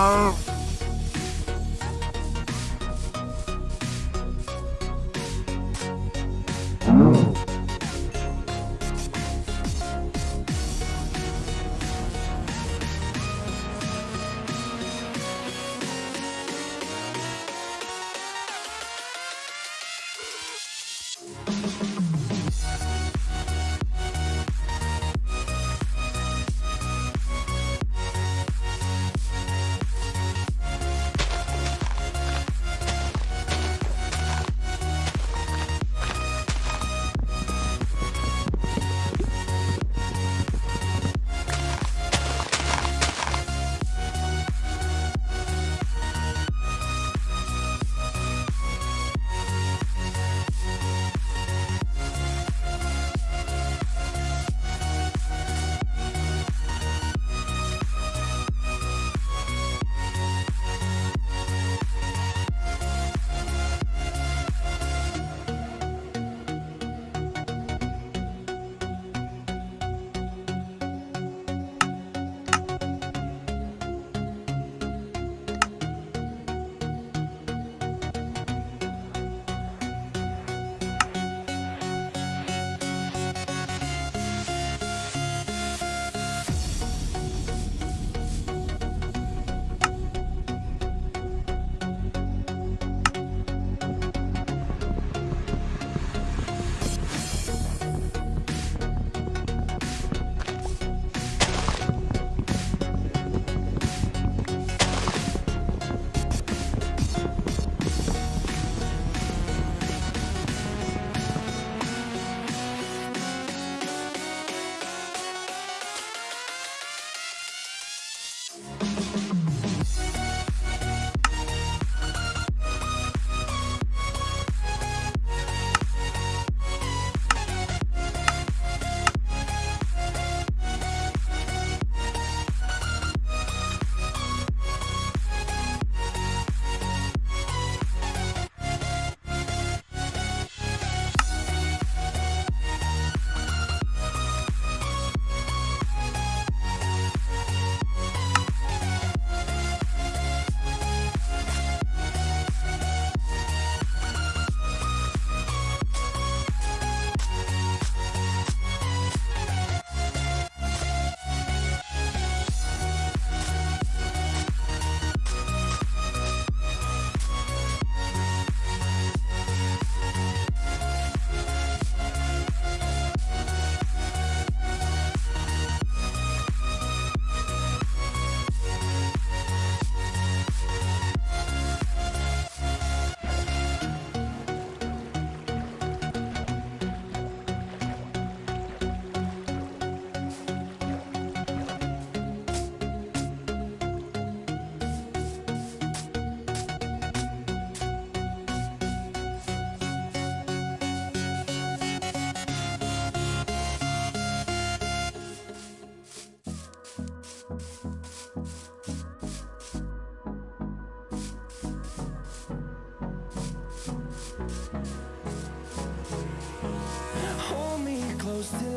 Não.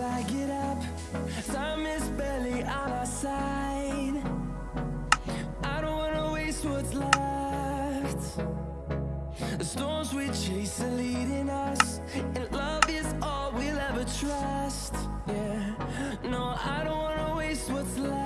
I get up. Time is barely on our side. I don't wanna waste what's left. The storms we chase are leading us, and love is all we'll ever trust. Yeah, no, I don't wanna waste what's left.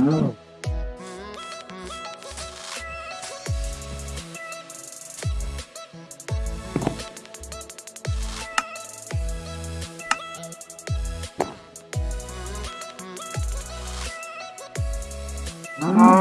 うんああ。